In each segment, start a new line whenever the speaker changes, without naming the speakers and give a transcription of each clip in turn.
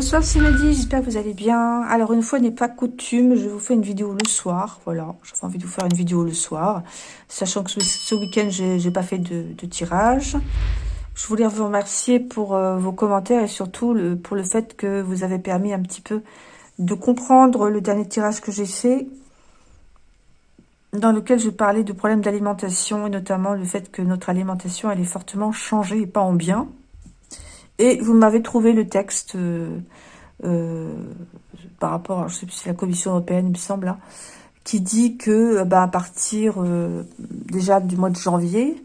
Bonsoir, c'est j'espère que vous allez bien. Alors, une fois n'est pas coutume, je vous fais une vidéo le soir. Voilà, j'ai envie de vous faire une vidéo le soir. Sachant que ce, week-end, j'ai pas fait de, tirage. Je voulais vous remercier pour euh, vos commentaires et surtout pour le fait que vous avez permis un petit peu de comprendre le dernier tirage que j'ai fait dans lequel je parlais de problèmes d'alimentation et notamment le fait que notre alimentation elle est fortement changée et pas en bien. Et vous m'avez trouvé le texte euh, euh, par rapport, je sais plus si la Commission européenne, il me semble, qui dit que bah, à partir euh, déjà du mois de janvier,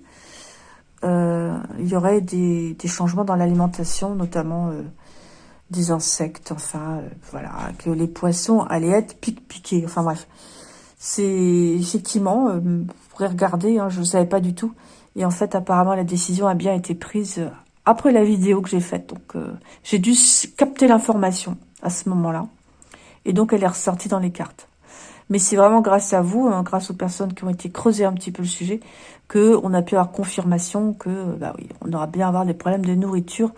il y aurait des, des changements dans l'alimentation, notamment des insectes, enfin, voilà, que les poissons allaient être pique-piqués, enfin bref. C'est effectivement, vous pourrez regarder, hein, je ne savais pas du tout. Et en fait, apparemment, la décision a bien été prise après la vidéo que j'ai faite. Donc, euh, j'ai dû capter l'information à ce moment-là. Et donc, elle est ressortie dans les cartes. Mais c'est vraiment grâce à vous, hein, grâce aux personnes qui ont été creusées un petit peu le sujet, que on a pu avoir confirmation que, bah oui, on aura bien avoir des problèmes de nourriture.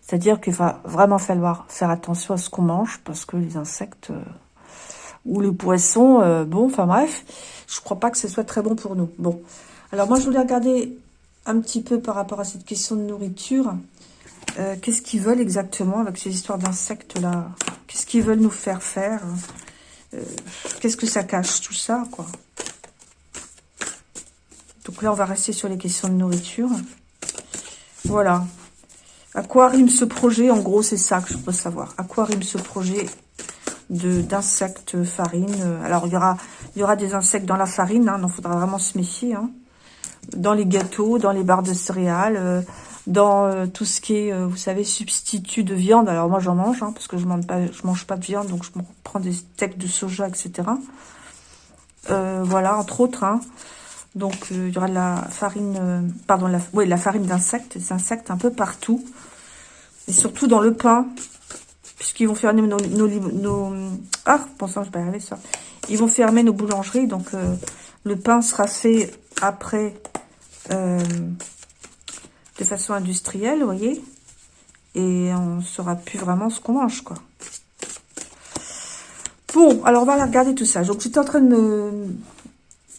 C'est-à-dire qu'il va vraiment falloir faire attention à ce qu'on mange, parce que les insectes euh, ou les poissons, euh, bon, enfin bref, je crois pas que ce soit très bon pour nous. Bon, alors moi, je voulais regarder un petit peu par rapport à cette question de nourriture. Euh, qu'est-ce qu'ils veulent exactement avec ces histoires d'insectes-là? Qu'est-ce qu'ils veulent nous faire faire? Euh, Qu'est-ce que ça cache, tout ça, quoi? Donc là, on va rester sur les questions de nourriture. Voilà. À quoi rime ce projet? En gros, c'est ça que je veux savoir. À quoi rime ce projet d'insectes farine? Alors, il y aura, il y aura des insectes dans la farine, hein, donc il faudra vraiment se méfier. Hein dans les gâteaux, dans les barres de céréales, euh, dans euh, tout ce qui est, euh, vous savez, substitut de viande. Alors moi, j'en mange, hein, parce que je mange pas, je mange pas de viande, donc je prends des steaks de soja, etc. voilà, entre autres. Hein. Donc il y aura de la farine, pardon, la, ouais, la farine d'insectes, des insectes un peu partout, et surtout dans le pain, puisqu'ils vont fermer nos, nos, nos, ah, je vais arriver ça. Ils vont fermer nos boulangeries, donc le pain sera fait après euh, de façon industrielle, vous voyez. Et on ne saura plus vraiment ce qu'on mange, quoi. Bon, alors on va regarder tout ça. Donc j'étais en train de me,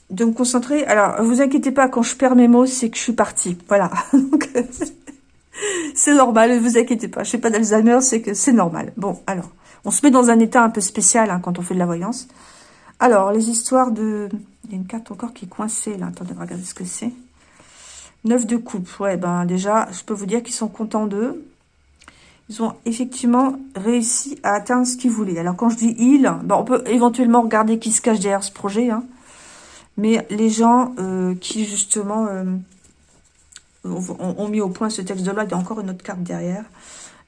de me concentrer. Alors, vous inquiétez pas, quand je perds mes mots, c'est que je suis partie. Voilà. c'est normal, ne vous inquiétez pas. Je sais pas d'Alzheimer, c'est que c'est normal. Bon, alors, on se met dans un état un peu spécial hein, quand on fait de la voyance. Alors, les histoires de... Il y a une carte encore qui est coincée, là. Attendez, regardez ce que c'est. Neuf de coupe. Ouais, ben déjà, je peux vous dire qu'ils sont contents d'eux. Ils ont effectivement réussi à atteindre ce qu'ils voulaient. Alors, quand je dis « ils ben, on peut éventuellement regarder qui se cache derrière ce projet. Hein. Mais les gens euh, qui, justement, euh, ont, mis au point ce texte de loi, il y a encore une autre carte derrière.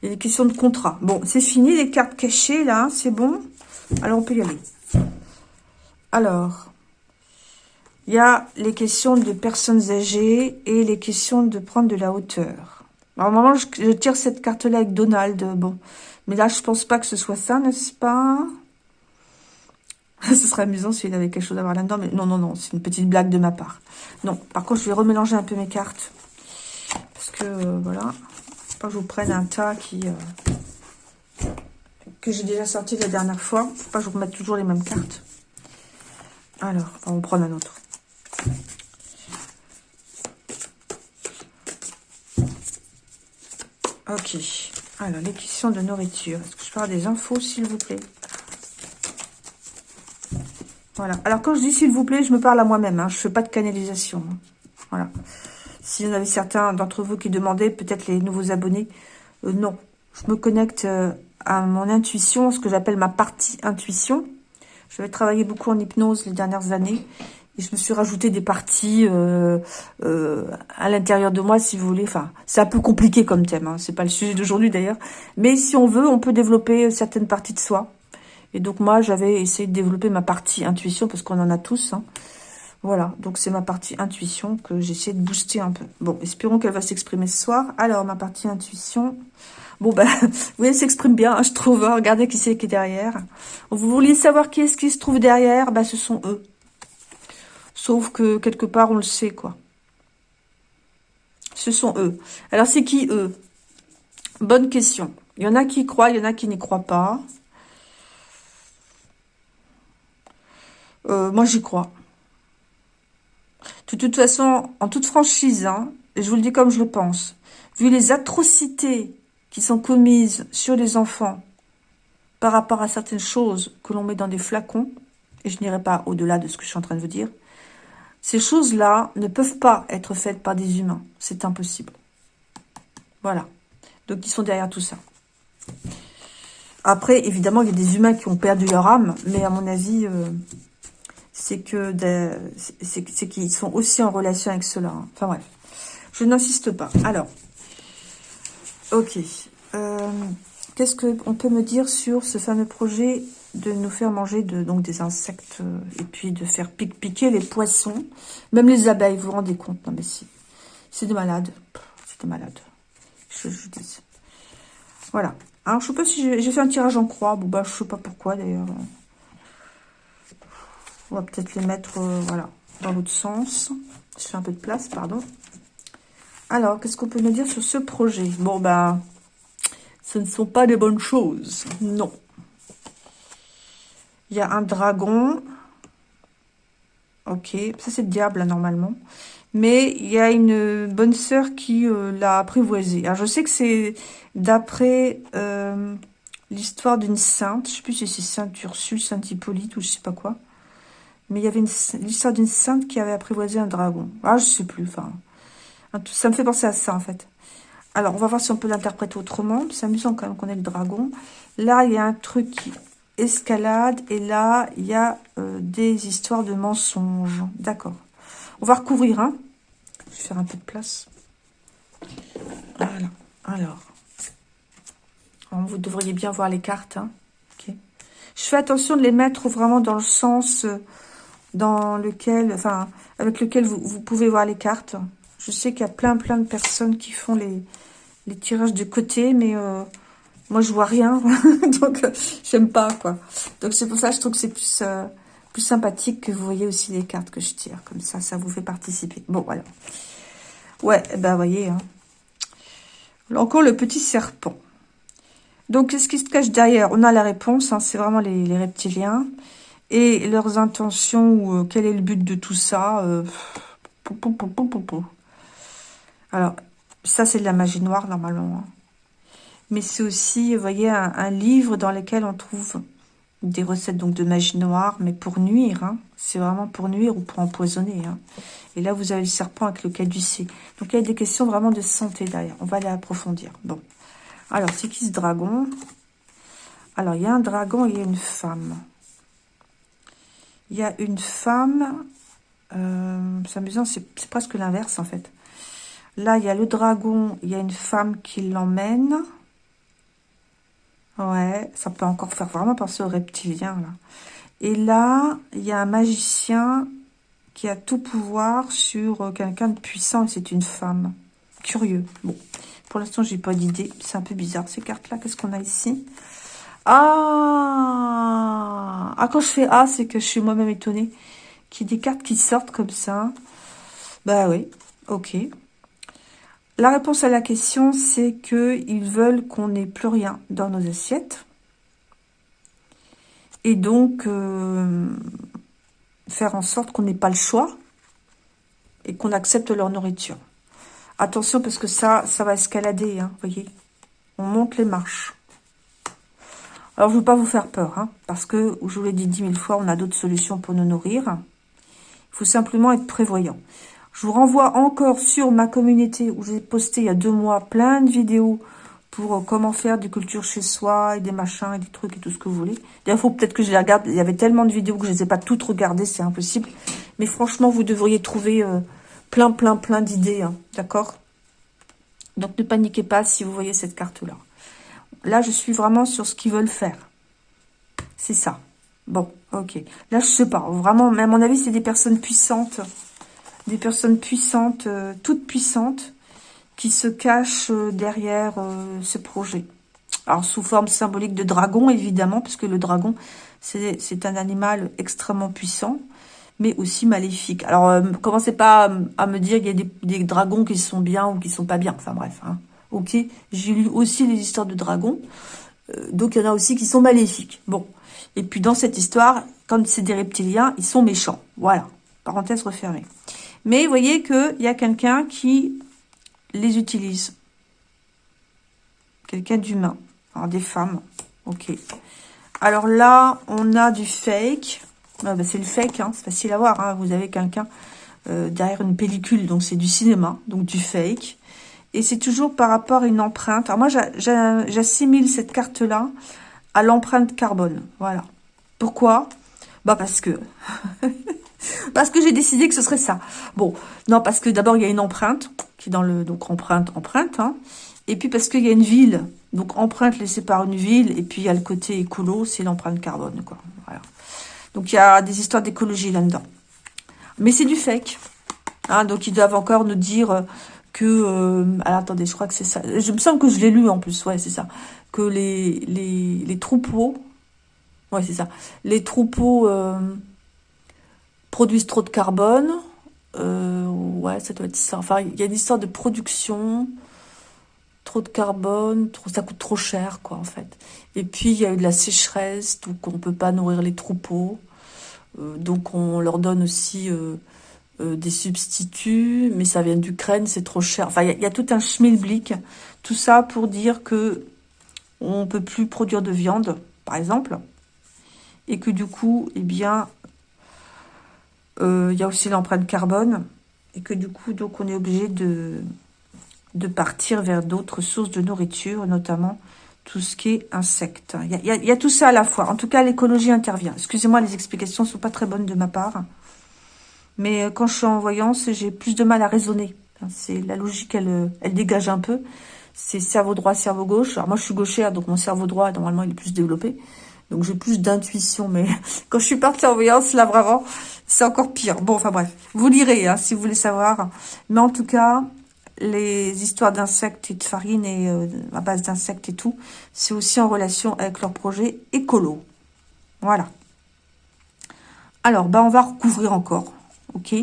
Il y a des questions de contrat. Bon, c'est fini, les cartes cachées, là, c'est bon. Alors, on peut y aller. Alors, il y a les questions de personnes âgées et les questions de prendre de la hauteur. Moment, je, je tire cette carte-là avec Donald. Bon, mais là, je pense pas que ce soit ça, n'est-ce pas? Ce serait amusant s'il avait quelque chose à voir là-dedans, mais non, non, non, c'est une petite blague de ma part. Non, par contre, je vais remélanger un peu mes cartes. Parce que, euh, voilà, pas que je vous prenne un tas qui... Euh, que j'ai déjà sorti la dernière fois. Faut pas que je vous remette toujours les mêmes cartes. Alors, on va en prendre un autre. Ok. Alors, les questions de nourriture. Est-ce que je avoir des infos, s'il vous plaît? Voilà. Alors, quand je dis s'il vous plaît, je me parle à moi-même. Hein. Je ne fais pas de canalisation. Hein. Voilà. Si vous en avez certains d'entre vous qui demandaient, peut-être les nouveaux abonnés, euh, non. Je me connecte euh, à mon intuition, ce que j'appelle ma partie intuition. Je vais travailler beaucoup en hypnose les dernières années. Et je me suis rajouté des parties euh, euh, à l'intérieur de moi, si vous voulez. Enfin, c'est un peu compliqué comme thème. Hein. C'est pas le sujet d'aujourd'hui d'ailleurs. Mais si on veut, on peut développer certaines parties de soi. Et donc moi, j'avais essayé de développer ma partie intuition parce qu'on en a tous. Hein. Voilà, donc c'est ma partie intuition que j'essaie de booster un peu. Bon, espérons qu'elle va s'exprimer ce soir. Alors, ma partie intuition... Bon, ben, vous voyez, s'exprime bien, hein, je trouve. Regardez qui c'est qui est derrière. Vous vouliez savoir qui est-ce qui se trouve derrière? Ben, ce sont eux. Sauf que, quelque part, on le sait, quoi. Ce sont eux. Alors, c'est qui, eux? Bonne question. Il y en a qui croient, il y en a qui n'y croient pas. Euh, moi, j'y crois. De toute façon, en toute franchise, hein, je vous le dis comme je le pense, vu les atrocités qui sont commises sur les enfants par rapport à certaines choses que l'on met dans des flacons, et je n'irai pas au-delà de ce que je suis en train de vous dire, ces choses-là ne peuvent pas être faites par des humains. C'est impossible. Voilà. Donc, ils sont derrière tout ça. Après, évidemment, il y a des humains qui ont perdu leur âme, mais à mon avis, euh, c'est que c'est qu'ils sont aussi en relation avec cela. Hein. Enfin bref, je n'insiste pas. Alors, ok. Euh, qu'est-ce qu'on peut me dire sur ce fameux projet de nous faire manger donc des insectes euh, et puis de faire piquer les poissons, même les abeilles, vous vous rendez compte? Non mais si, c'est des malades, c'est des malades, je, je dis. Voilà. Alors je sais pas si j'ai fait un tirage en croix, bon bah je sais pas pourquoi d'ailleurs. On va peut-être les mettre, euh, voilà, dans l'autre sens. Je fais un peu de place, pardon. Alors, qu'est-ce qu'on peut nous dire sur ce projet? Bon, ben, ce ne sont pas des bonnes choses. Non. Il y a un dragon. Ok, ça c'est le diable, normalement. Mais il y a une bonne sœur qui euh, l'a apprivoisé. Alors, je sais que c'est d'après euh, l'histoire d'une sainte. Je ne sais plus si c'est Sainte Ursule, Sainte Hippolyte ou je sais pas quoi. Mais il y avait l'histoire d'une sainte qui avait apprivoisé un dragon. Ah, je sais plus. Enfin, ça me fait penser à ça, en fait. Alors, on va voir si on peut l'interpréter autrement. C'est amusant quand même qu'on ait le dragon. Là, il y a un truc qui escalade. Et là, il y a euh, des histoires de mensonges. D'accord. On va recouvrir, hein. Je vais faire un peu de place. Voilà. Alors. Vous devriez bien voir les cartes, hein. Je fais attention de les mettre vraiment dans le sens... Euh, dans lequel, enfin, avec lequel vous, pouvez voir les cartes. Je sais qu'il y a plein, plein de personnes qui font les, les tirages de côté, mais euh, moi, je vois rien. donc, euh, j'aime pas, quoi. Donc, c'est pour ça que je trouve que c'est plus, euh, plus sympathique que vous voyez aussi les cartes que je tire. Comme ça, ça vous fait participer. Bon, voilà. Ouais, eh ben, voyez. Hein. Encore le petit serpent. Donc, qu'est-ce qui se cache derrière? On a la réponse, hein, c'est vraiment les, reptiliens et leurs intentions, ou euh, quel est le but de tout ça? Euh, Alors, ça c'est de la magie noire normalement. Hein. Mais c'est aussi, vous voyez, un, livre dans lequel on trouve des recettes donc de magie noire, mais pour nuire. Hein. C'est vraiment pour nuire ou pour empoisonner. Hein. Et là, vous avez le serpent avec le caducé. Donc, il y a des questions vraiment de santé derrière. On va aller approfondir. Bon. Alors, c'est qui ce dragon? Alors, il y a un dragon et il y a une femme il y a une femme, euh, c'est amusant, c'est presque l'inverse en fait. Là, il y a le dragon, il y a une femme qui l'emmène. Ouais, ça peut encore faire vraiment penser au reptilien, là. Et là, il y a un magicien qui a tout pouvoir sur euh, quelqu'un de puissant, et c'est une femme. Curieux. Bon, pour l'instant, j'ai pas d'idée. C'est un peu bizarre, ces cartes-là. Qu'est-ce qu'on a ici? Ah Ah, quand je fais Ah, c'est que je suis moi-même étonnée. Qu'il y ait des cartes qui sortent comme ça. Bah oui, ok. La réponse à la question, c'est que ils veulent qu'on n'ait plus rien dans nos assiettes. Et donc, euh, faire en sorte qu'on n'ait pas le choix et qu'on accepte leur nourriture. Attention, parce que ça, ça va escalader, hein, voyez. On monte les marches. Alors, je ne veux pas vous faire peur, hein, parce que, je vous l'ai dit dix mille fois, on a d'autres solutions pour nous nourrir. Il faut simplement être prévoyant. Je vous renvoie encore sur ma communauté où j'ai posté il y a deux mois plein de vidéos pour euh, comment faire des cultures chez soi et des machins et des trucs et tout ce que vous voulez. D'ailleurs, il faut peut-être que je les regarde. Il y avait tellement de vidéos que je ne les ai pas toutes regardées, c'est impossible. Mais franchement, vous devriez trouver euh, plein, plein, plein d'idées, hein, d'accord? Donc, ne paniquez pas si vous voyez cette carte-là. Là, je suis vraiment sur ce qu'ils veulent faire. C'est ça. Bon, ok. Là, je sais pas. Vraiment, mais à mon avis, c'est des personnes puissantes. Des personnes puissantes, euh, toutes puissantes, qui se cachent euh, derrière euh, ce projet. Alors, sous forme symbolique de dragon, évidemment, puisque le dragon, c'est un animal extrêmement puissant, mais aussi maléfique. Alors, commencez pas à, me dire qu'il y a des, dragons qui sont bien ou qui sont pas bien. Enfin, bref. Hein. ok J'ai lu aussi les histoires de dragons. Euh, donc, il y en a aussi qui sont maléfiques. Bon. Et puis, dans cette histoire, quand c'est des reptiliens, ils sont méchants. Voilà. Parenthèse refermée. Mais vous voyez qu'il y a quelqu'un qui les utilise. Quelqu'un d'humain. Alors, des femmes. Ok. Alors là, on a du fake. Ah bah, c'est le fake, hein. c'est facile à voir. Hein. Vous avez quelqu'un euh, derrière une pellicule, donc c'est du cinéma, donc du fake. Et c'est toujours par rapport à une empreinte. Alors moi, j'assimile cette carte-là à l'empreinte carbone. Voilà. Pourquoi? Bah parce que... parce que j'ai décidé que ce serait ça. Bon, non, parce que d'abord, il y a une empreinte, qui est dans le... Donc, empreinte, empreinte. Hein. Et puis, parce qu'il y a une ville. Donc, empreinte laissée par une ville. Et puis, il y a le côté écolo, c'est l'empreinte carbone, quoi. Donc, il y a des histoires d'écologie là-dedans. Mais c'est du fake. Hein, donc, ils doivent encore nous dire que... Euh, alors, attendez, je crois que c'est ça. Je me semble que je l'ai lu, en plus. Ouais, c'est ça. Que les, les, les troupeaux... Ouais, c'est ça. Les troupeaux euh, produisent trop de carbone. Euh, ouais, ça doit être ça. Enfin, il y a une histoire de production trop de carbone, ça coûte trop cher, quoi, en fait. Et puis, il y a eu de la sécheresse, donc on ne peut pas nourrir les troupeaux. Euh, donc, on leur donne aussi euh, des substituts, mais ça vient d'Ukraine, c'est trop cher. Enfin, il y, a tout un schmilblick. Tout ça pour dire que on peut plus produire de viande, par exemple. Et que du coup, eh bien, il y a aussi l'empreinte carbone. Et que du coup, donc, on est obligé de de partir vers d'autres sources de nourriture, notamment tout ce qui est insectes. Il y, a, tout ça à la fois. En tout cas, l'écologie intervient. Excusez-moi, les explications ne sont pas très bonnes de ma part. Mais euh, quand je suis en voyance, j'ai plus de mal à raisonner. C'est La logique, elle, elle dégage un peu. C'est cerveau droit, cerveau gauche. Alors moi, je suis gauchère, donc mon cerveau droit, normalement, il est plus développé. Donc j'ai plus d'intuition. Mais quand je suis partie en voyance, là, vraiment, c'est encore pire. Bon, enfin bref. Vous lirez, hein, si vous voulez savoir. Mais en tout cas, les histoires d'insectes et de farine et euh, à base d'insectes et tout, c'est aussi en relation avec leur projet écolo. Voilà. Alors, bah, on va recouvrir encore. OK?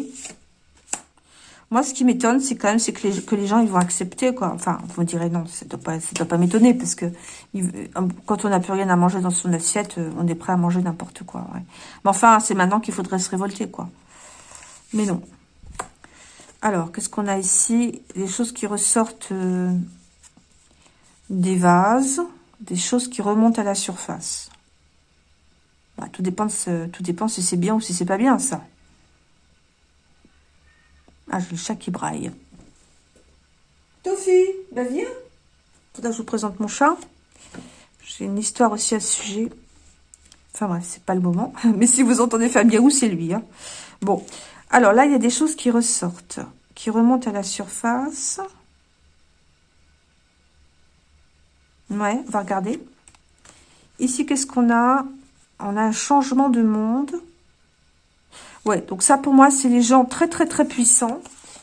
Moi, ce qui m'étonne, c'est quand même que les, que les gens, ils vont accepter, quoi. Enfin, vous me direz, non, ça ne doit pas, doit pas m'étonner, parce que quand on n'a plus rien à manger dans son assiette, euh, on est prêt à manger n'importe quoi. Mais enfin, c'est maintenant qu'il faudrait se révolter, quoi. Mais non. Alors, qu'est-ce qu'on a ici? Des choses qui ressortent euh, des vases, des choses qui remontent à la surface. Bah, tout, dépend tout dépend si c'est bien ou si c'est pas bien, ça. Ah, j'ai le chat qui braille. Tofi, bah viens. Je vous présente mon chat. J'ai une histoire aussi à ce sujet. Enfin bref, c'est pas le moment. Mais si vous entendez Fabien, c'est lui. Hein. Bon, alors là, il y a des choses qui ressortent, qui remontent à la surface. Ouais, on va regarder. Ici, qu'est-ce qu'on a? On a un changement de monde. Ouais, donc ça, pour moi, c'est les gens très, très, très puissants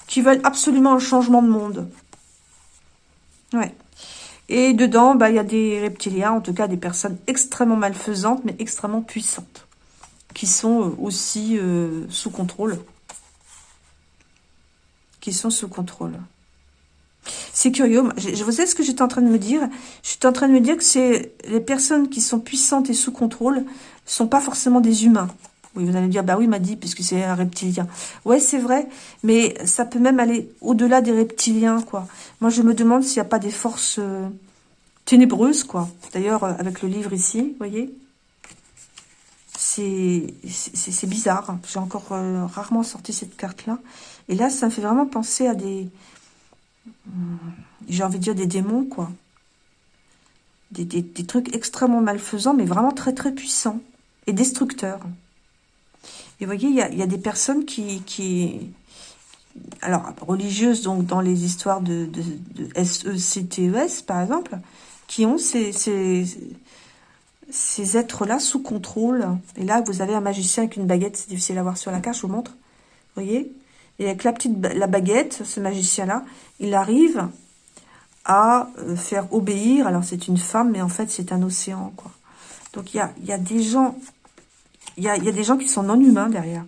qui veulent absolument un changement de monde. Ouais. Et dedans, bah, il y a des reptiliens, en tout cas des personnes extrêmement malfaisantes, mais extrêmement puissantes, qui sont euh, aussi euh, sous contrôle qui sont sous contrôle. C'est curieux. Je, vous savez ce que j'étais en train de me dire? Je suis en train de me dire que c'est les personnes qui sont puissantes et sous contrôle sont pas forcément des humains. Oui, vous allez me dire, bah oui, m'a dit, puisque c'est un reptilien. Ouais, c'est vrai, mais ça peut même aller au-delà des reptiliens, quoi. Moi, je me demande s'il n'y a pas des forces euh, ténébreuses, quoi. D'ailleurs, euh, avec le livre ici, vous voyez c'est bizarre. J'ai encore euh, rarement sorti cette carte-là. Et là, ça me fait vraiment penser à des... J'ai envie de dire des démons, quoi. Des, trucs extrêmement malfaisants, mais vraiment très, très puissants. Et destructeurs. Et vous voyez, il y a, des personnes qui. Alors, religieuses, donc, dans les histoires de, de, SECTES, e par exemple, qui ont ces ces êtres-là sous contrôle. Et là, vous avez un magicien avec une baguette. C'est difficile à voir sur la carte, je vous montre. Vous voyez? Et avec la petite la baguette, ce magicien-là, il arrive à euh, faire obéir. Alors, c'est une femme, mais en fait, c'est un océan, quoi. Donc, il y a, y a des gens... Il y a, des gens qui sont non humains derrière.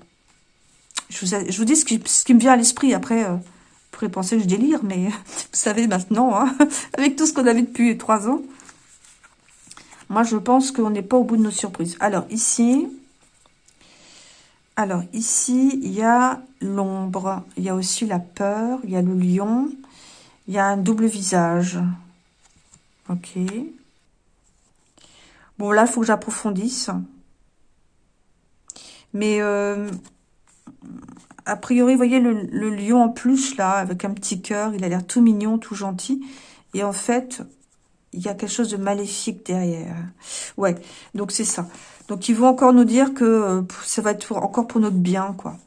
Je vous, vous dis ce qui, me vient à l'esprit. Après, euh, pourrait penser que je délire, mais vous savez maintenant, hein, avec tout ce qu'on a vu depuis trois ans, moi je pense qu'on n'est pas au bout de nos surprises. Alors ici, alors ici, il y a l'ombre, il y a aussi la peur, il y a le lion, il y a un double visage. Ok. Bon, là, il faut que j'approfondisse. Mais, euh, a priori, vous voyez le, lion en plus, là, avec un petit cœur. Il a l'air tout mignon, tout gentil. Et en fait, il y a quelque chose de maléfique derrière. Ouais, donc c'est ça. Donc, ils vont encore nous dire que ça va être encore pour notre bien, quoi.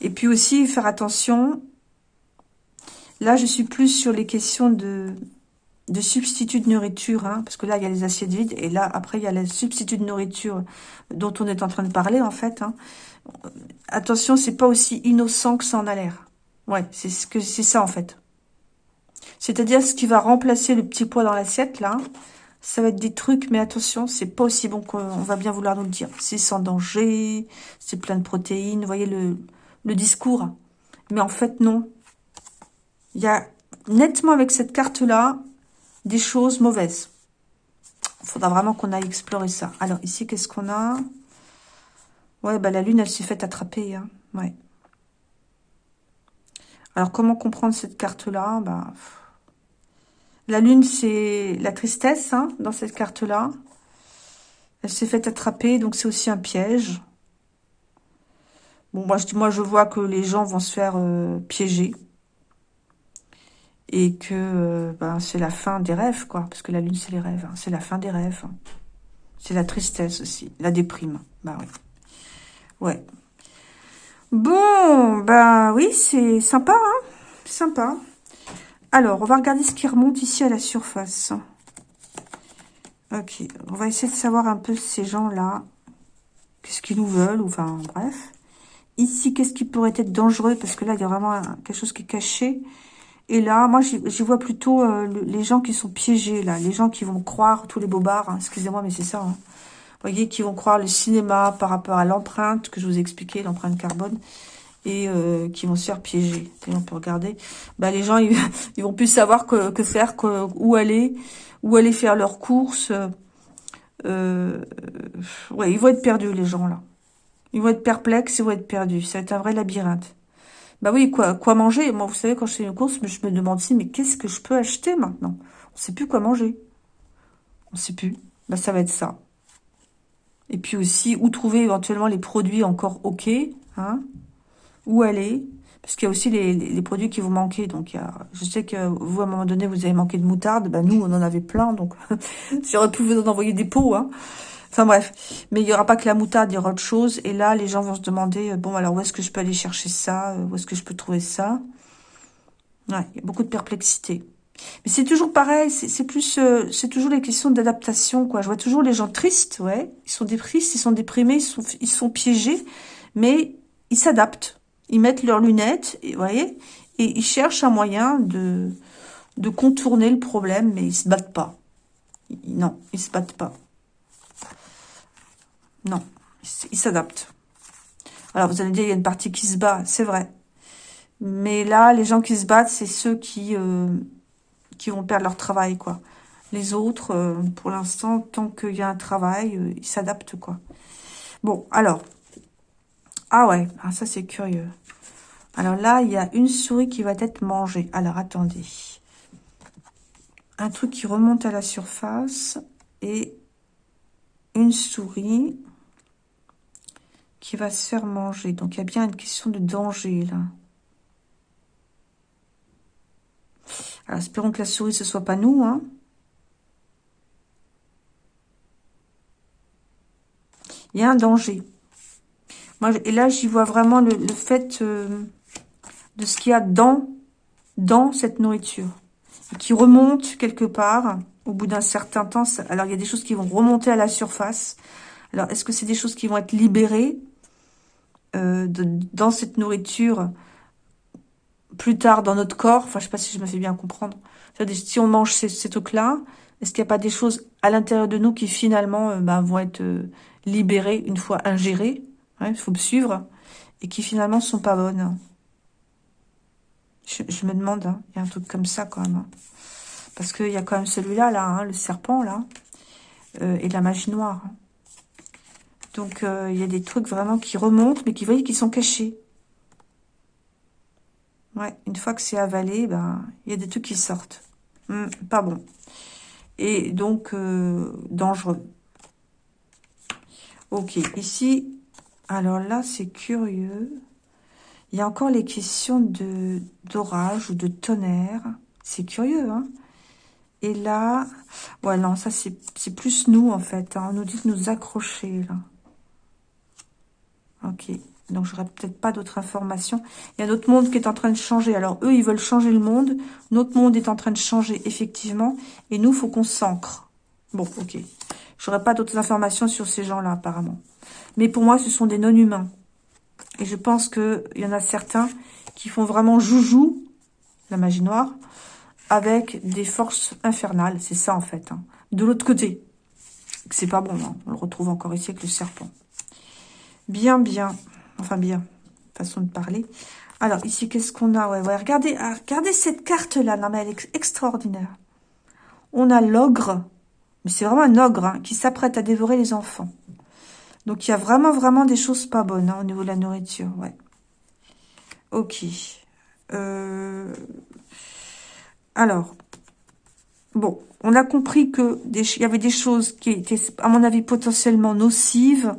Et puis aussi, faire attention. Là, je suis plus sur les questions de de substituts de nourriture, hein, parce que là, il y a les assiettes vides, et là, après, il y a les substituts de nourriture dont on est en train de parler, en fait. Hein. Attention, c'est pas aussi innocent que ça en a l'air. Ouais, c'est ce que c'est ça, en fait. C'est-à-dire, ce qui va remplacer le petit pois dans l'assiette, là, ça va être des trucs, mais attention, c'est pas aussi bon qu'on va bien vouloir nous le dire. C'est sans danger, c'est plein de protéines, vous voyez le, le discours. Mais en fait, non. Il y a nettement avec cette carte-là, des choses mauvaises. Il faudra vraiment qu'on aille explorer ça. Alors, ici, qu'est-ce qu'on a? Ouais, bah, la lune, elle s'est fait attraper. Hein. Alors, comment comprendre cette carte-là? Bah, La lune, c'est la tristesse hein, dans cette carte-là. Elle s'est fait attraper, donc c'est aussi un piège. Bon, moi je, moi, je vois que les gens vont se faire euh, piéger et que euh, ben, c'est la fin des rêves, quoi. Parce que la lune, c'est les rêves. Hein. C'est la fin des rêves. C'est la tristesse aussi, la déprime. Bah oui. Ouais. Bon, bah oui, c'est sympa, hein Sympa. Alors, on va regarder ce qui remonte ici à la surface. Ok, on va essayer de savoir un peu ces gens-là. Qu'est-ce qu'ils nous veulent, enfin, bref. Ici, qu'est-ce qui pourrait être dangereux? Parce que là, il y a vraiment quelque chose qui est caché. Et là, moi, j'y vois plutôt euh, les gens qui sont piégés, là. Les gens qui vont croire, tous les bobards, hein, excusez-moi, mais c'est ça. Hein. Voyez, qui vont croire le cinéma par rapport à l'empreinte que je vous ai expliqué, l'empreinte carbone, et euh, qui vont se faire piéger. Et on peut regarder. Bah, les gens, ils, ils vont plus savoir que, que faire, que, où aller, où aller faire leurs courses. Euh, ouais, ils vont être perdus, les gens, là. Ils vont être perplexes, ils vont être perdus. Ça va être un vrai labyrinthe. Bah oui, quoi, quoi manger? Moi, vous savez, quand je fais une course, je me demande si, mais qu'est-ce que je peux acheter maintenant? On sait plus quoi manger. On sait plus. Bah, ça va être ça. Et puis aussi, où trouver éventuellement les produits encore OK, hein? Où aller? Parce qu'il y a aussi les, produits qui vous manquer. Donc, il y a, je sais que vous, à un moment donné, vous avez manqué de moutarde. Bah, nous, on en avait plein. Donc, j'aurais pu vous en envoyer des pots, hein Enfin bref, mais il n'y aura pas que la moutarde, il y aura autre chose. Et là, les gens vont se demander, euh, bon, alors où est-ce que je peux aller chercher ça? Euh, Où est-ce que je peux trouver ça? Ouais, il y a beaucoup de perplexité. Mais c'est toujours pareil, c'est plus, euh, c'est toujours les questions d'adaptation, quoi. Je vois toujours les gens tristes, ouais. Ils sont tristes, ils sont déprimés, ils sont, ils sont piégés, mais ils s'adaptent. Ils mettent leurs lunettes, et, vous voyez, et ils cherchent un moyen de, de contourner le problème, mais ils se battent pas. Non, ils se battent pas. Non, il s'adapte. Alors, vous allez dire, il y a une partie qui se bat, c'est vrai. Mais là, les gens qui se battent, c'est ceux qui, euh, qui vont perdre leur travail, quoi. Les autres, euh, pour l'instant, tant qu'il y a un travail, euh, ils s'adaptent, quoi. Bon, alors. Ah ouais, ah, ça c'est curieux. Alors là, il y a une souris qui va être mangée. Alors, attendez. Un truc qui remonte à la surface et une souris qui va se faire manger. Donc, il y a bien une question de danger, là. Alors, espérons que la souris, ce soit pas nous, hein. Il y a un danger. Moi, et là, j'y vois vraiment le, fait euh, de ce qu'il y a dans, dans cette nourriture. qui remonte quelque part au bout d'un certain temps. Alors, il y a des choses qui vont remonter à la surface. Alors, est-ce que c'est des choses qui vont être libérées? Euh, dans cette nourriture plus tard dans notre corps. Enfin, je sais pas si je me fais bien comprendre. Si on mange ces, trucs-là, est-ce qu'il n'y a pas des choses à l'intérieur de nous qui finalement euh, bah, vont être euh, libérées une fois ingérées Il faut me suivre. Et qui finalement sont pas bonnes? Je, me demande, hein, il y a un truc comme ça quand même. Hein. Parce qu'il y a quand même celui-là, là, hein, le serpent, là, et la magie noire. Donc, euh, il y a des trucs vraiment qui remontent, mais qui, voyez, qui sont cachés. Ouais, une fois que c'est avalé, ben, il y a des trucs qui sortent. Hmm, pas bon. Et donc, euh, dangereux. Ok, ici, alors là, c'est curieux. Il y a encore les questions d'orage ou de tonnerre. C'est curieux, hein Et là, ouais, non, ça, c'est plus nous, en fait. Hein. On nous dit de nous accrocher, là. Ok. Donc, j'aurais peut-être pas d'autres informations. Il y a notre monde qui est en train de changer. Alors, eux, ils veulent changer le monde. Notre monde est en train de changer, effectivement. Et nous, faut qu'on s'ancre. Bon, ok. J'aurais pas d'autres informations sur ces gens-là, apparemment. Mais pour moi, ce sont des non-humains. Et je pense qu'il y en a certains qui font vraiment joujou, la magie noire, avec des forces infernales. C'est ça, en fait. Hein. De l'autre côté. C'est pas bon. Hein. On le retrouve encore ici avec le serpent. Bien, bien. Enfin bien, façon de parler. Alors, ici, qu'est-ce qu'on a? Ouais, ouais, regardez, ah, regardez cette carte-là. Non, mais elle est extraordinaire. On a l'ogre, mais c'est vraiment un ogre hein, qui s'apprête à dévorer les enfants. Donc, il y a vraiment, vraiment des choses pas bonnes hein, au niveau de la nourriture. Ouais. Ok. Euh... Alors, bon, on a compris que il y avait des choses qui étaient, à mon avis, potentiellement nocives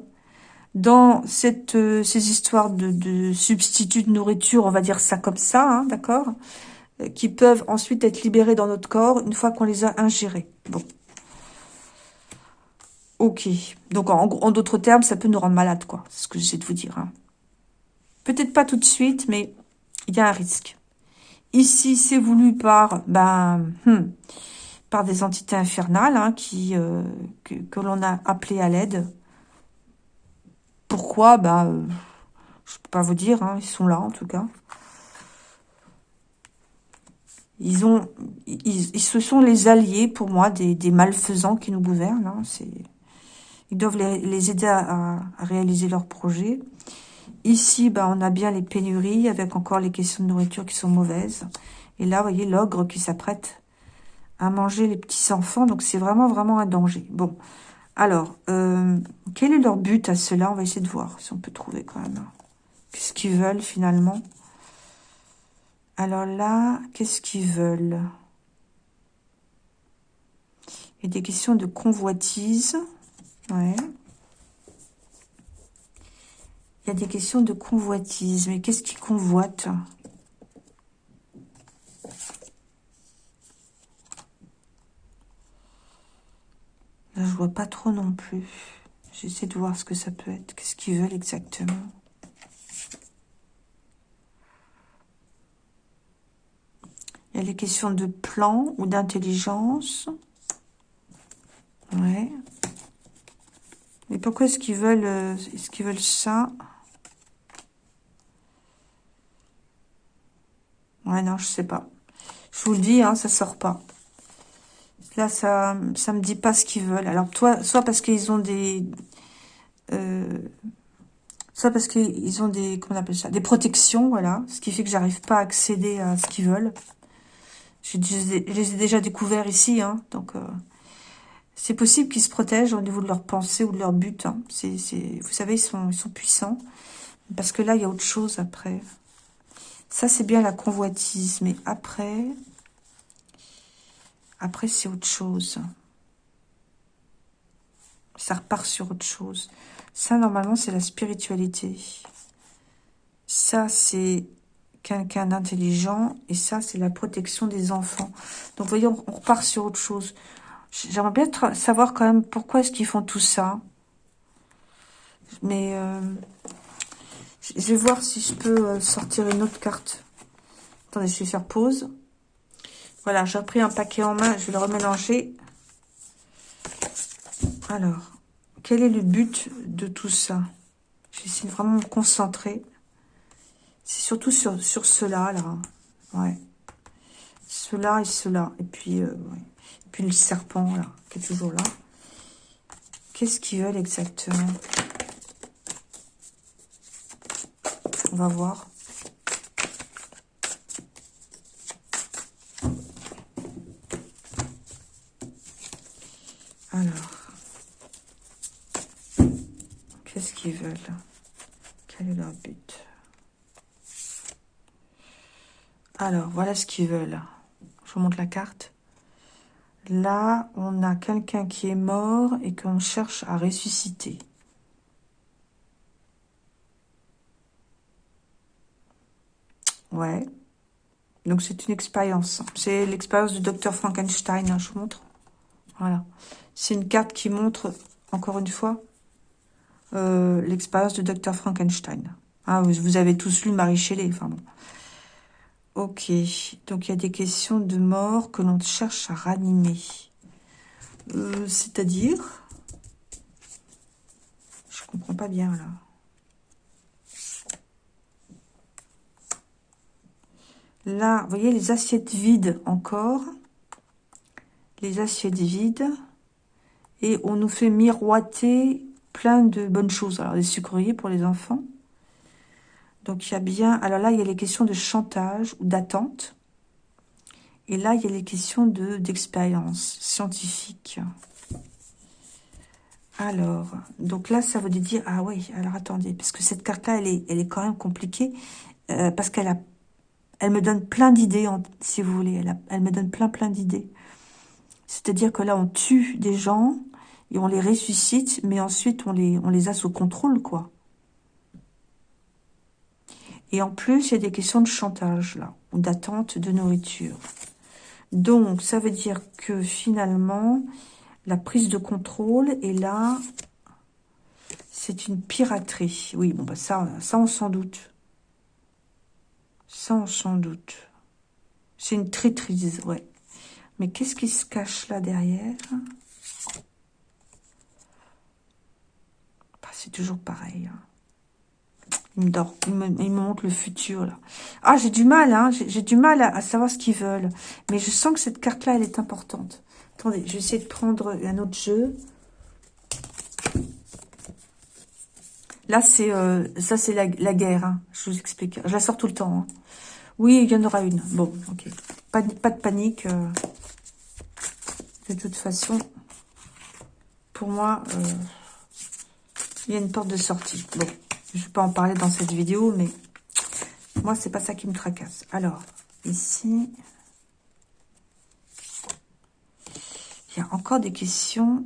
dans cette, euh, ces histoires de, de substituts de nourriture, on va dire ça comme ça, hein, d'accord euh, Qui peuvent ensuite être libérés dans notre corps une fois qu'on les a ingérés. Bon. Ok. Donc, en, en d'autres termes, ça peut nous rendre malades, quoi. C'est ce que j'essaie de vous dire. Hein. Peut-être pas tout de suite, mais il y a un risque. Ici, c'est voulu par, ben, hmm, par des entités infernales hein, qui euh, que, que l'on a appelées à l'aide pourquoi Bah, euh, je peux pas vous dire. Hein, ils sont là, en tout cas. Ils ont, ils, ce sont les alliés, pour moi, des, malfaisants qui nous gouvernent. Hein, ils doivent les, aider à, réaliser leurs projets. Ici, bah, on a bien les pénuries, avec encore les questions de nourriture qui sont mauvaises. Et là, vous voyez, l'ogre qui s'apprête à manger les petits-enfants. Donc, c'est vraiment, vraiment un danger. Bon, alors, euh, quel est leur but à cela? On va essayer de voir si on peut trouver quand même. Qu'est-ce qu'ils veulent finalement? Alors là, qu'est-ce qu'ils veulent? Il y a des questions de convoitise. Ouais. Il y a des questions de convoitise. Mais qu'est-ce qu'ils convoitent? Je vois pas trop non plus. J'essaie de voir ce que ça peut être. Qu'est-ce qu'ils veulent exactement Il y a les questions de plan ou d'intelligence. Ouais. Mais pourquoi est-ce qu'ils veulent, euh, est-ce qu'ils veulent ça? Ouais, non, je sais pas. Je vous le dis, hein, ça sort pas. Là, ça ça me dit pas ce qu'ils veulent. Alors, toi, soit parce qu'ils ont des... Euh, soit parce qu'ils ont des... Comment on appelle ça Des protections, voilà. Ce qui fait que j'arrive pas à accéder à ce qu'ils veulent. Je les ai déjà découverts ici, hein. Donc, euh, c'est possible qu'ils se protègent au niveau de leur pensée ou de leur but. Hein. Vous savez, ils sont, ils sont puissants. Parce que là, il y a autre chose après. Ça, c'est bien la convoitise. Mais après... Après, c'est autre chose. Ça repart sur autre chose. Ça, normalement, c'est la spiritualité. Ça, c'est quelqu'un d'intelligent. Et ça, c'est la protection des enfants. Donc, voyez, on, repart sur autre chose. J'aimerais bien savoir quand même pourquoi est-ce qu'ils font tout ça. Mais euh, je vais voir si je peux euh, sortir une autre carte. Attendez, je vais faire pause. Voilà, j'ai repris un paquet en main, je vais le remélanger. Alors, quel est le but de tout ça? Je vais essayer de vraiment me concentrer. C'est surtout sur, sur cela, là. Ouais. Cela et cela. Et puis, euh, et puis le serpent, là, qui est toujours là. Qu'est-ce qu'ils veulent exactement? On va voir. Alors. Qu'est-ce qu'ils Quel est leur but? Alors, voilà ce qu'ils veulent. Je vous montre la carte. Là, on a quelqu'un qui est mort et qu'on cherche à ressusciter. Ouais. Donc, c'est une expérience. C'est l'expérience du docteur Frankenstein, hein, je vous montre. Voilà. C'est une carte qui montre, encore une fois, euh, l'expérience du docteur Frankenstein. Ah, vous, avez tous lu Marie Shelley, enfin bon. Ok, donc il y a des questions de mort que l'on cherche à ranimer. Euh, c'est-à-dire? Je comprends pas bien, là. Là, vous voyez les assiettes vides encore? Les assiettes vides. Et on nous fait miroiter plein de bonnes choses. Alors, des sucreries pour les enfants. Donc, il y a bien... Alors là, il y a les questions de chantage ou d'attente. Et là, il y a les questions d'expérience scientifique. Alors, donc là, ça veut dire... Ah oui, alors attendez, parce que cette carte-là, elle est, elle est quand même compliquée. Euh, parce qu'elle a, elle me donne plein d'idées, si vous voulez. Elle me donne plein, plein d'idées. C'est-à-dire que là, on tue des gens et on les ressuscite, mais ensuite on les, on les a sous contrôle, quoi. Et en plus, il y a des questions de chantage, là, ou d'attente de nourriture. Donc, ça veut dire que finalement, la prise de contrôle est là, c'est une piraterie. Oui, bon, bah ça, ça on s'en doute. Ça, on s'en doute. C'est une traîtrise, ouais. Mais qu'est-ce qui se cache là derrière? C'est toujours pareil. Hein. Il me, dort, il me, montre le futur, là. Ah, j'ai du mal, hein. J'ai du mal à, savoir ce qu'ils veulent. Mais je sens que cette carte-là, elle est importante. Attendez, je vais essayer de prendre un autre jeu. Là, c'est euh, ça, c'est la, guerre. Hein. Je vous explique. Je la sors tout le temps. Oui, il y en aura une. Bon, ok. Pas, pas de panique. Euh. De toute façon, pour moi... Euh, il y a une porte de sortie. Bon, je vais pas en parler dans cette vidéo, mais moi, c'est pas ça qui me tracasse. Alors, ici, il y a encore des questions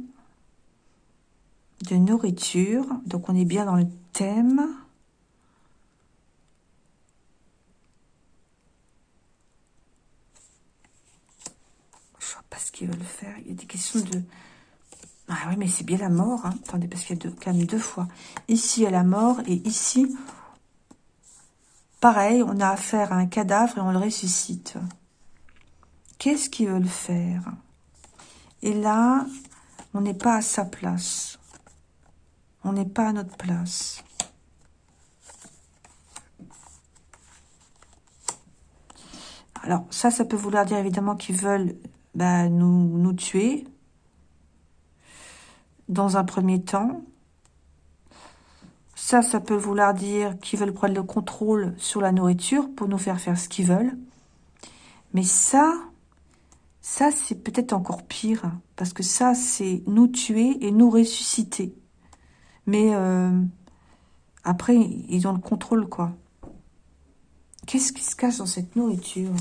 de nourriture. Donc, on est bien dans le thème. Je vois pas ce qu'ils veulent faire. Il y a des questions de ah oui, mais c'est bien la mort. Hein. Attendez, parce qu'il y a deux, quand même deux fois. Ici, a la mort. Et ici, pareil, on a affaire à un cadavre et on le ressuscite. Qu'est-ce qu'ils veulent faire? Et là, on n'est pas à sa place. On n'est pas à notre place. Alors, ça, ça peut vouloir dire évidemment qu'ils veulent bah, nous, nous tuer, dans un premier temps. Ça, ça peut vouloir dire qu'ils veulent prendre le contrôle sur la nourriture pour nous faire faire ce qu'ils veulent. Mais ça, ça, c'est peut-être encore pire. Parce que ça, c'est nous tuer et nous ressusciter. Mais euh, après, ils ont le contrôle, quoi. Qu'est-ce qui se cache dans cette nourriture?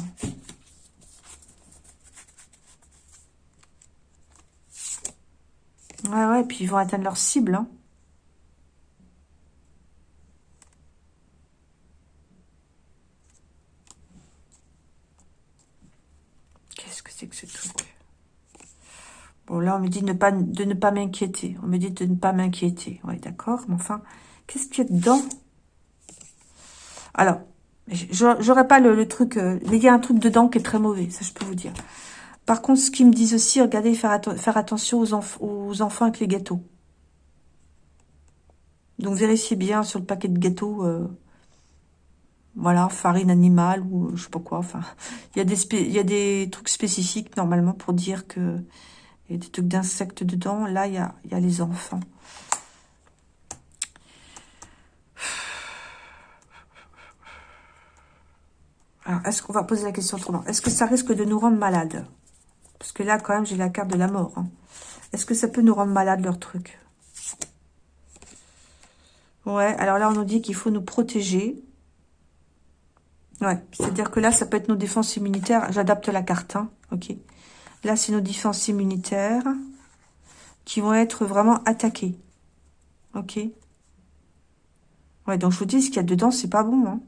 Ouais, ouais, puis ils vont atteindre leur cible. Hein. Qu'est-ce que c'est que ce truc? Bon, là, on me dit de ne pas m'inquiéter. On me dit de ne pas m'inquiéter. Ouais, d'accord. Mais enfin, qu'est-ce qu'il y a dedans? Alors, j'aurais pas le, truc... Euh, mais il y a un truc dedans qui est très mauvais. Ça, je peux vous dire. Par contre, ce qu'ils me disent aussi, regardez, faire, attention aux, enfants avec les gâteaux. Donc, vérifiez bien sur le paquet de gâteaux, euh, voilà, farine animale ou je sais pas quoi. Enfin, il y, a des trucs spécifiques, normalement, pour dire que il y a des trucs d'insectes dedans. Là, il y a, y a les enfants. Alors, est-ce qu'on va poser la question autrement? Est-ce que ça risque de nous rendre malades? Parce que là, quand même, j'ai la carte de la mort. Hein. Est-ce que ça peut nous rendre malade, leur truc? Ouais, alors là, on nous dit qu'il faut nous protéger. Ouais, c'est-à-dire que là, ça peut être nos défenses immunitaires. J'adapte la carte, hein. ok. Là, c'est nos défenses immunitaires qui vont être vraiment attaquées. Ok. Ouais, donc je vous dis, ce qu'il y a dedans, c'est pas bon. Hein.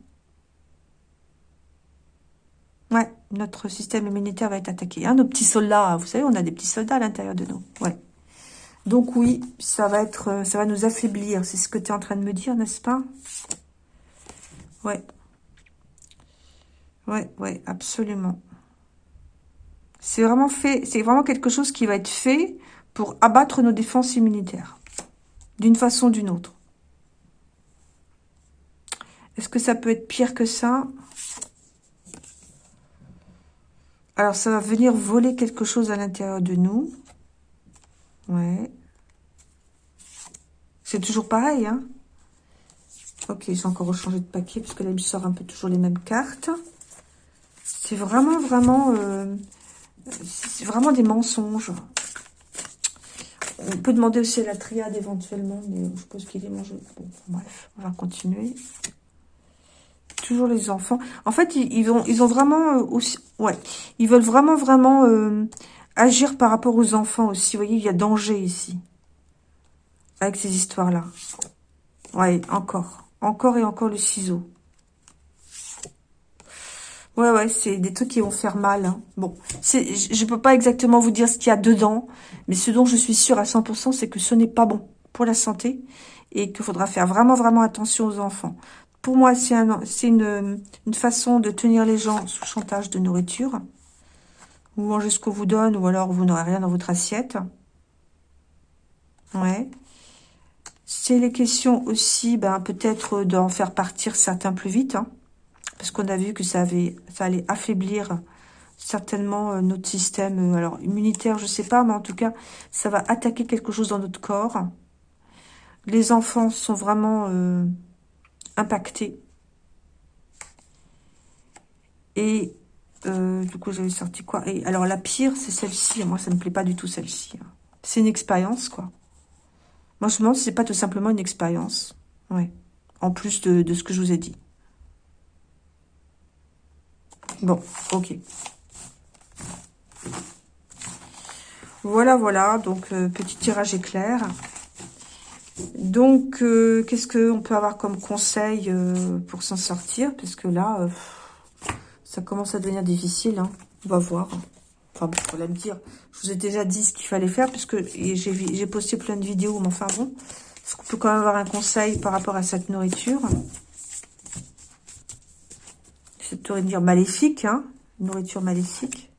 Ouais, notre système immunitaire va être attaqué. Hein, nos petits soldats, vous savez, on a des petits soldats à l'intérieur de nous. Ouais. Donc oui, ça va être, euh, ça va nous affaiblir. C'est ce que tu es en train de me dire, n'est-ce pas? Ouais. Ouais, ouais, absolument. C'est vraiment fait, c'est vraiment quelque chose qui va être fait pour abattre nos défenses immunitaires. D'une façon ou d'une autre. Est-ce que ça peut être pire que ça? Alors, ça va venir voler quelque chose à l'intérieur de nous. Ouais. C'est toujours pareil, hein Ok, j'ai encore rechangé de papier, parce que là, il sort un peu toujours les mêmes cartes. C'est vraiment, vraiment... Euh, c'est vraiment des mensonges. On peut demander aussi à la triade éventuellement, mais je suppose qu'il est mangé. Bon, bref, on va continuer. Toujours les enfants. En fait, ils, ont, ils ont vraiment euh, aussi... Ouais, ils veulent vraiment, vraiment euh, agir par rapport aux enfants aussi. Vous voyez, il y a danger ici. Avec ces histoires-là. Ouais, encore. Encore et encore le ciseau. Ouais, ouais, c'est des trucs qui vont faire mal. Hein. Bon, je peux pas exactement vous dire ce qu'il y a dedans, mais ce dont je suis sûre à 100%, c'est que ce n'est pas bon pour la santé et qu'il faudra faire vraiment, vraiment attention aux enfants. Pour moi, c'est un, une, une façon de tenir les gens sous chantage de nourriture. Vous mangez ce qu'on vous donne ou alors vous n'aurez rien dans votre assiette. Ouais. C'est les questions aussi, ben, peut-être d'en faire partir certains plus vite. Hein parce qu'on a vu que ça, avait, ça allait affaiblir certainement euh, notre système, euh, alors immunitaire, je sais pas, mais en tout cas, ça va attaquer quelque chose dans notre corps. Les enfants sont vraiment euh, impactés. Et du coup, j'avais sorti quoi? Et alors, la pire, c'est celle-ci. Moi, ça ne me plaît pas du tout, celle-ci. Hein. C'est une expérience, quoi. Moi, je me demande c'est pas tout simplement une expérience. Ouais. En plus de ce que je vous ai dit. Bon, ok. Voilà, voilà. Donc, euh, petit tirage éclair. Donc, euh, qu'est-ce qu'on peut avoir comme conseil euh, pour s'en sortir? Parce que là, ça commence à devenir difficile. Hein. On va voir. Enfin, bon, faut me dire. Je vous ai déjà dit ce qu'il fallait faire, puisque j'ai posté plein de vidéos. Mais enfin, bon. Est-ce qu'on peut quand même avoir un conseil par rapport à cette nourriture? Cette nourriture maléfique, hein, nourriture maléfique.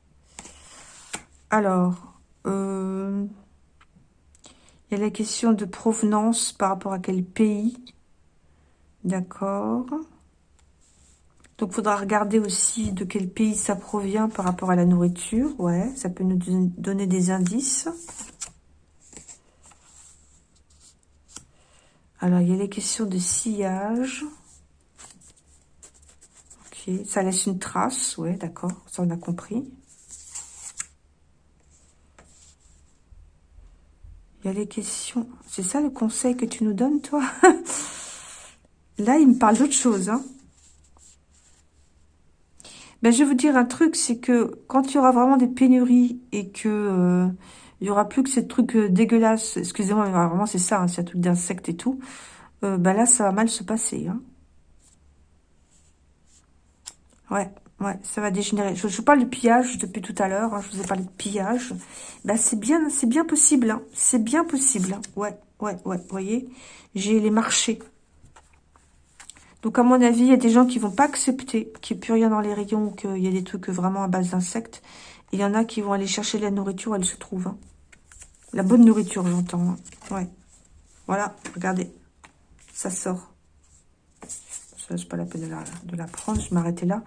Alors, euh, il y a la question de provenance par rapport à quel pays. D'accord. Donc, faudra regarder aussi de quel pays ça provient par rapport à la nourriture. Ouais, ça peut nous donner des indices. Alors, il y a les questions de sillage. Ça laisse une trace. Ouais, d'accord. Ça, on a compris. Il y a les questions. C'est ça le conseil que tu nous donnes, toi? Là, il me parle d'autre chose. Hein. Ben, je vais vous dire un truc, c'est que quand il y aura vraiment des pénuries et que euh, il y aura plus que ces trucs euh, dégueulasses, excusez-moi, vraiment c'est ça, hein, c'est un truc d'insectes et tout, euh, ben là, ça va mal se passer. Hein. Ouais, ouais, ça va dégénérer. Je, parle de pillage depuis tout à l'heure. Hein, je vous ai parlé de pillage. Bah, c'est bien, c'est bien possible. Hein, c'est bien possible. Hein. Ouais, ouais, ouais. Vous voyez, j'ai les marchés. Donc, à mon avis, il y a des gens qui vont pas accepter qu'il n'y ait plus rien dans les rayons, qu'il y ait des trucs vraiment à base d'insectes. Il y en a qui vont aller chercher la nourriture, elle se trouve. Hein. La bonne nourriture, j'entends. Hein. Ouais. Voilà, regardez. Ça sort c'est pas la peine de la, prendre, je m'arrêtais là.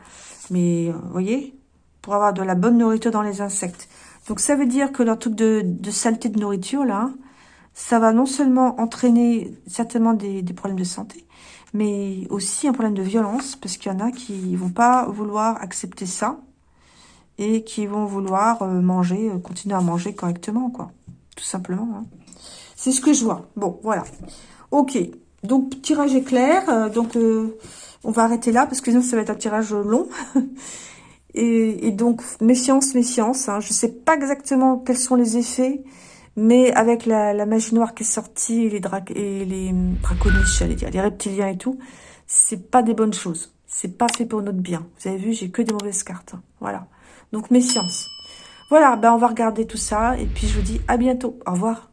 Mais, euh, vous voyez, pour avoir de la bonne nourriture dans les insectes. Donc, ça veut dire que leur truc de, saleté de nourriture, là, ça va non seulement entraîner certainement des, problèmes de santé, mais aussi un problème de violence, parce qu'il y en a qui vont pas vouloir accepter ça. et qui vont vouloir manger, continuer à manger correctement, quoi. Tout simplement. Hein. C'est ce que je vois. Bon, voilà. Ok. Donc, tirage éclair. donc, on va arrêter là parce que sinon, ça va être un tirage long. et, donc, méfiance, méfiance. Hein. Je ne sais pas exactement quels sont les effets. Mais avec la, magie noire qui est sortie, et les, dra et les draconiches, j'allais dire, les reptiliens et tout, c'est pas des bonnes choses. C'est pas fait pour notre bien. Vous avez vu, j'ai que des mauvaises cartes. Voilà. Donc, méfiance. Voilà, ben on va regarder tout ça. Et puis, je vous dis à bientôt. Au revoir.